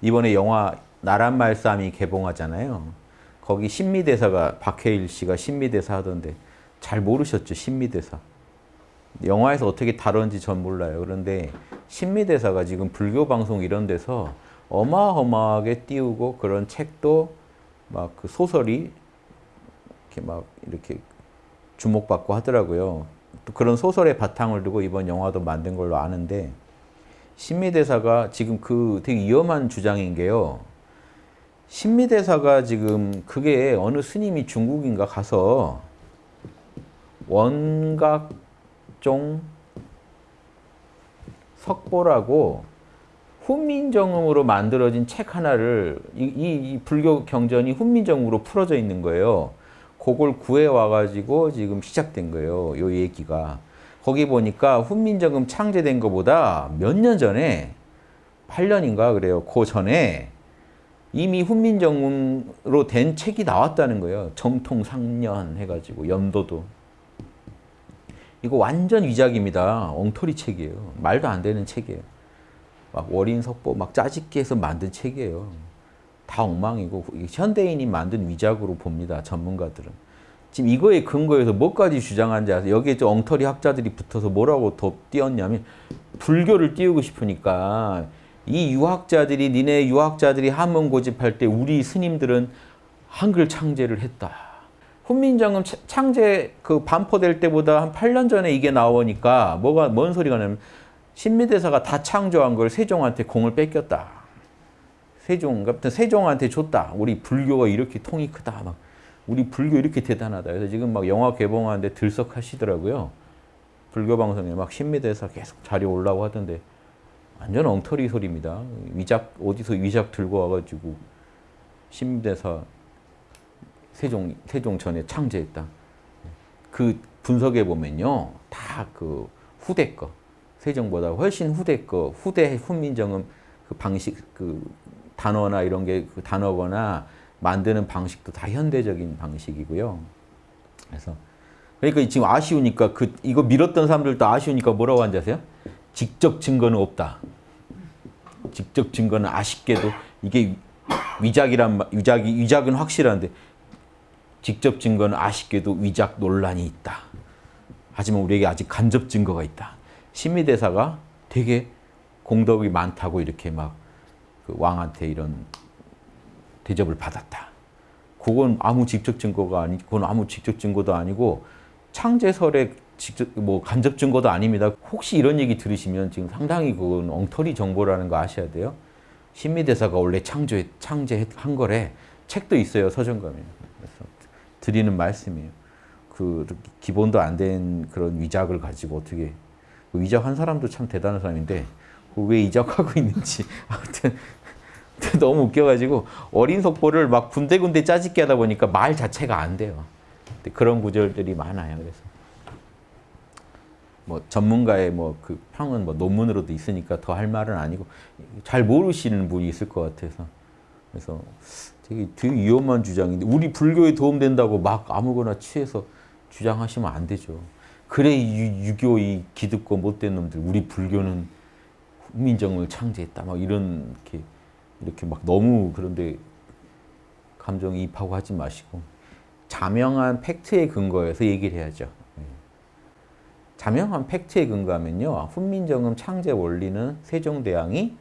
이번에 영화 나란 말싸움이 개봉하잖아요. 거기 신미대사가 박해일 씨가 신미대사 하던데 잘 모르셨죠 신미대사. 영화에서 어떻게 다뤘는지 전 몰라요. 그런데 신미대사가 지금 불교 방송 이런 데서 어마어마하게 띄우고 그런 책도 막 그 소설이 이렇게 막 이렇게 주목받고 하더라고요. 또 그런 소설의 바탕을 두고 이번 영화도 만든 걸로 아는데 신미대사가 지금 그 되게 위험한 주장인 게요. 신미대사가 지금 그게 어느 스님이 중국인가 가서 원각종 석보라고 훈민정음으로 만들어진 책 하나를 이, 이, 이 불교 경전이 훈민정음으로 풀어져 있는 거예요. 그걸 구해 와가지고 지금 시작된 거예요. 요 얘기가. 거기 보니까 훈민정음 창제된 것보다 몇 년 전에 8년인가 그래요. 그 전에 이미 훈민정음으로 된 책이 나왔다는 거예요. 정통상년 해가지고 연도도. 이거 완전 위작입니다. 엉터리 책이에요. 말도 안 되는 책이에요. 막 월인석보 막 짜집기 해서 만든 책이에요. 다 엉망이고 현대인이 만든 위작으로 봅니다. 전문가들은. 지금 이거에 근거해서 뭐까지 주장하는지 아세요? 여기에 저 엉터리 학자들이 붙어서 뭐라고 더 띄웠냐면 불교를 띄우고 싶으니까 이 유학자들이 니네 유학자들이 한문 고집할 때 우리 스님들은 한글 창제를 했다. 훈민정음 창제 그 반포될 때보다 한 8년 전에 이게 나오니까 뭐가 뭔 소리가 나면 신미대사가 다 창조한 걸 세종한테 공을 뺏겼다. 세종 같은 세종한테 줬다. 우리 불교가 이렇게 통이 크다. 막 우리 불교 이렇게 대단하다. 그래서 지금 막 영화 개봉하는데 들썩하시더라고요. 불교 방송에 막 신미대사 계속 자리 올라고 하던데 완전 엉터리 소리입니다. 위작 어디서 위작 들고 와가지고 신미대사 세종 세종 전에 창제했다. 그 분석해 보면요, 다 그 후대 거 세종보다 훨씬 후대 거 후대 훈민정음 그 방식 그 단어나 이런 게 그 단어거나 만드는 방식도 다 현대적인 방식이고요. 그래서 그러니까 지금 아쉬우니까 그 이거 밀었던 사람들도 아쉬우니까 뭐라고 한지 아세요? 직접 증거는 없다. 직접 증거는 아쉽게도 이게 위작이란 위작이 위작은 확실한데 직접 증거는 아쉽게도 위작 논란이 있다. 하지만 우리에게 아직 간접 증거가 있다. 신미대사가 되게 공덕이 많다고 이렇게 막 그 왕한테 이런 대접을 받았다. 그건 아무 직접 증거가 아니, 그건 아무 직접 증거도 아니고 창제설의 직접 뭐 간접 증거도 아닙니다. 혹시 이런 얘기 들으시면 지금 상당히 그건 엉터리 정보라는 거 아셔야 돼요. 신미대사가 원래 창조 창제한 거래. 책도 있어요 서점감에. 그래서 드리는 말씀이에요. 그 기본도 안 된 그런 위작을 가지고 어떻게 그 위작한 사람도 참 대단한 사람인데 왜 위작하고 있는지 아무튼 너무 웃겨가지고 어린 속보를 막 군데군데 짜집게 하다 보니까 말 자체가 안 돼요. 그런 구절들이 많아요. 그래서 뭐 전문가의 뭐 그 평은 뭐 논문으로도 있으니까 더 할 말은 아니고 잘 모르시는 분이 있을 것 같아서 그래서 되게 되게 위험한 주장인데 우리 불교에 도움된다고 막 아무거나 취해서 주장하시면 안 되죠. 그래 유, 유교 이 기득고 못된 놈들 우리 불교는 훈민정음을 창제했다 막 이런 이렇게 이렇게 막 너무 그런데 감정이입하고 하지 마시고 자명한 팩트에 근거해서 얘기를 해야죠. 예. 자명한 팩트에 근거하면요. 훈민정음 창제 원리는 세종대왕이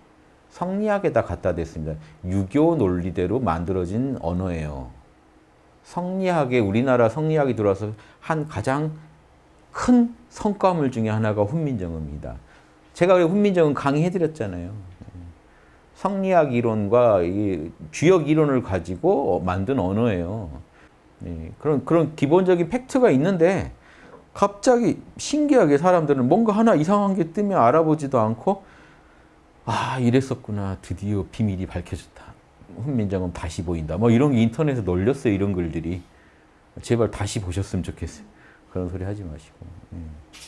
성리학에다 갖다 댔습니다. 유교 논리대로 만들어진 언어예요. 성리학에 우리나라 성리학이 들어와서 한 가장 큰 성과물 중에 하나가 훈민정음입니다. 제가 훈민정음 강의해드렸잖아요. 성리학 이론과 이 주역 이론을 가지고 만든 언어예요. 예, 그런 그런 기본적인 팩트가 있는데 갑자기 신기하게 사람들은 뭔가 하나 이상한 게 뜨면 알아보지도 않고 아 이랬었구나 드디어 비밀이 밝혀졌다. 훈민정음 다시 보인다. 뭐 이런 게 인터넷에 널렸어요 이런 글들이 제발 다시 보셨으면 좋겠어요. 그런 소리 하지 마시고. 예.